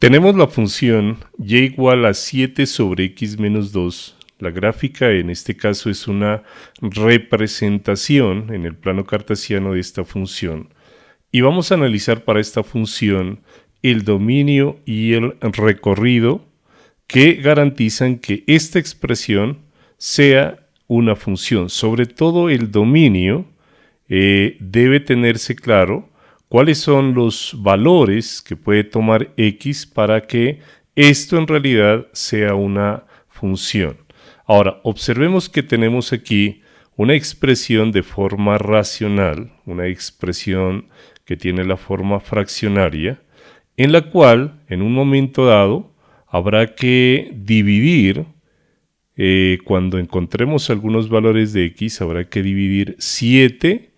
Tenemos la función y igual a 7 sobre x menos 2. La gráfica en este caso es una representación en el plano cartesiano de esta función. Y vamos a analizar para esta función el dominio y el recorrido que garantizan que esta expresión sea una función. Sobre todo el dominio eh, debe tenerse claro cuáles son los valores que puede tomar x para que esto en realidad sea una función. Ahora, observemos que tenemos aquí una expresión de forma racional, una expresión que tiene la forma fraccionaria, en la cual en un momento dado habrá que dividir, eh, cuando encontremos algunos valores de x, habrá que dividir 7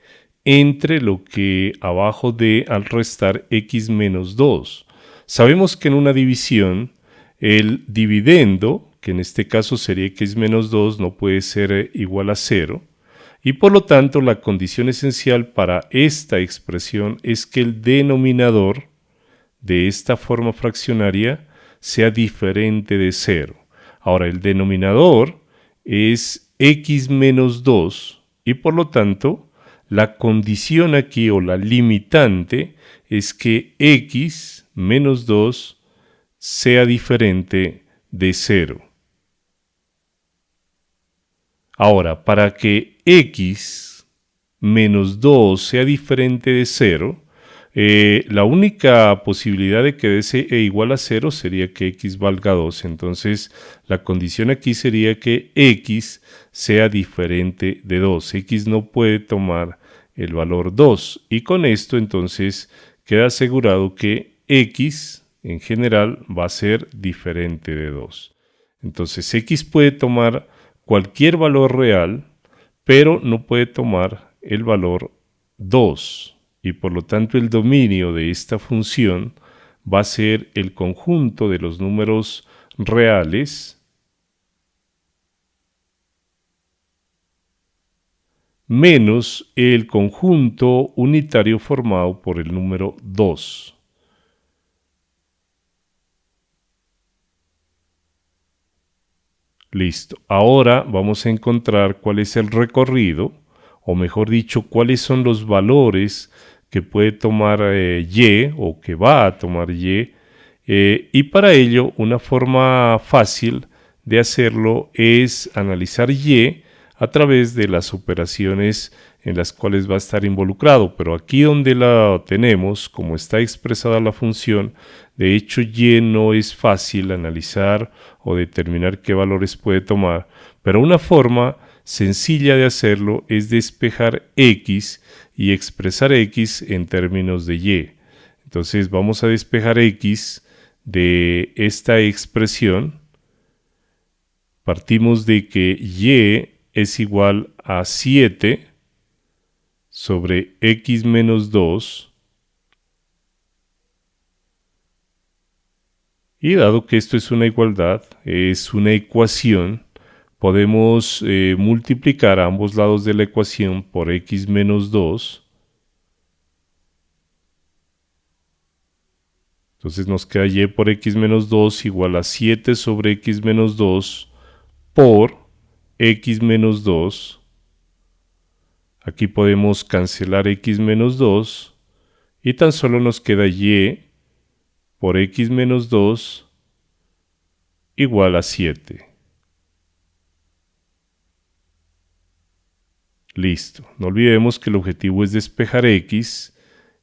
entre lo que abajo de al restar x menos 2. Sabemos que en una división el dividendo, que en este caso sería x menos 2, no puede ser eh, igual a 0. Y por lo tanto la condición esencial para esta expresión es que el denominador de esta forma fraccionaria sea diferente de 0. Ahora el denominador es x menos 2 y por lo tanto la condición aquí o la limitante es que x menos 2 sea diferente de 0. Ahora, para que x menos 2 sea diferente de 0, eh, la única posibilidad de que dé e igual a 0 sería que x valga 2. Entonces, la condición aquí sería que x sea diferente de 2. x no puede tomar el valor 2. Y con esto entonces queda asegurado que x en general va a ser diferente de 2. Entonces x puede tomar cualquier valor real, pero no puede tomar el valor 2 y por lo tanto el dominio de esta función va a ser el conjunto de los números reales menos el conjunto unitario formado por el número 2. Listo. Ahora vamos a encontrar cuál es el recorrido, o mejor dicho, cuáles son los valores que puede tomar eh, Y o que va a tomar Y. Eh, y para ello, una forma fácil de hacerlo es analizar Y a través de las operaciones en las cuales va a estar involucrado. Pero aquí donde la tenemos, como está expresada la función, de hecho Y no es fácil analizar o determinar qué valores puede tomar, pero una forma sencilla de hacerlo es despejar x y expresar x en términos de y. Entonces vamos a despejar x de esta expresión. Partimos de que y es igual a 7 sobre x menos 2 y dado que esto es una igualdad, es una ecuación, podemos eh, multiplicar a ambos lados de la ecuación por x menos 2. Entonces nos queda y por x menos 2 igual a 7 sobre x menos 2 por x menos 2. Aquí podemos cancelar x menos 2 y tan solo nos queda y por x menos 2 igual a 7. Listo. No olvidemos que el objetivo es despejar x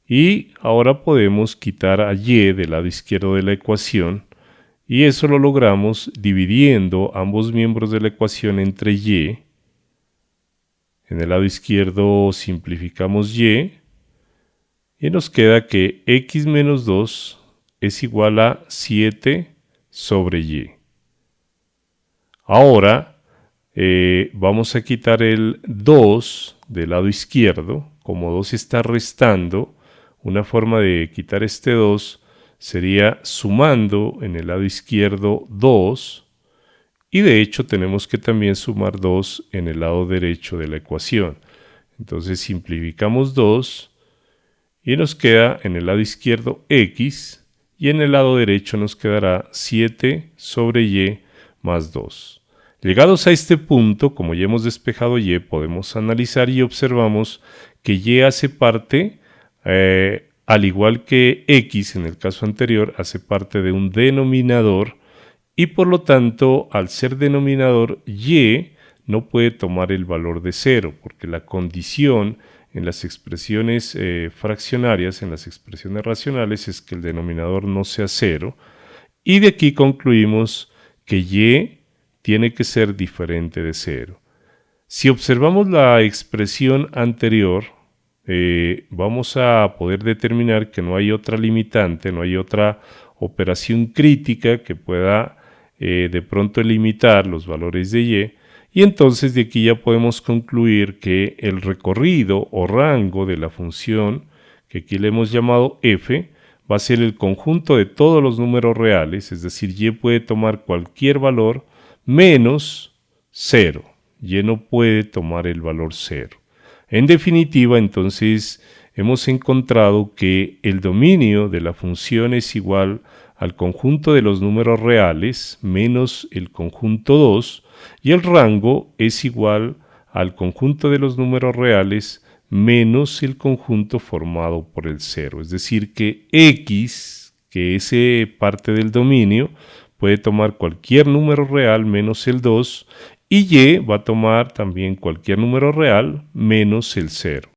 y ahora podemos quitar a y del lado izquierdo de la ecuación y eso lo logramos dividiendo ambos miembros de la ecuación entre y. En el lado izquierdo simplificamos y y nos queda que x menos 2 es igual a 7 sobre y. Ahora eh, vamos a quitar el 2 del lado izquierdo. Como 2 está restando, una forma de quitar este 2 sería sumando en el lado izquierdo 2 y de hecho tenemos que también sumar 2 en el lado derecho de la ecuación. Entonces simplificamos 2 y nos queda en el lado izquierdo x y en el lado derecho nos quedará 7 sobre y más 2. Llegados a este punto, como ya hemos despejado y, podemos analizar y observamos que y hace parte, eh, al igual que x en el caso anterior, hace parte de un denominador y por lo tanto, al ser denominador, y no puede tomar el valor de 0, porque la condición en las expresiones eh, fraccionarias, en las expresiones racionales, es que el denominador no sea 0. Y de aquí concluimos que y tiene que ser diferente de 0. Si observamos la expresión anterior, eh, vamos a poder determinar que no hay otra limitante, no hay otra operación crítica que pueda eh, de pronto limitar los valores de y, y entonces de aquí ya podemos concluir que el recorrido o rango de la función, que aquí le hemos llamado f, va a ser el conjunto de todos los números reales, es decir, y puede tomar cualquier valor menos 0. Y no puede tomar el valor 0. En definitiva, entonces, hemos encontrado que el dominio de la función es igual al conjunto de los números reales menos el conjunto 2 y el rango es igual al conjunto de los números reales menos el conjunto formado por el 0. Es decir que x, que es eh, parte del dominio, puede tomar cualquier número real menos el 2 y y va a tomar también cualquier número real menos el 0.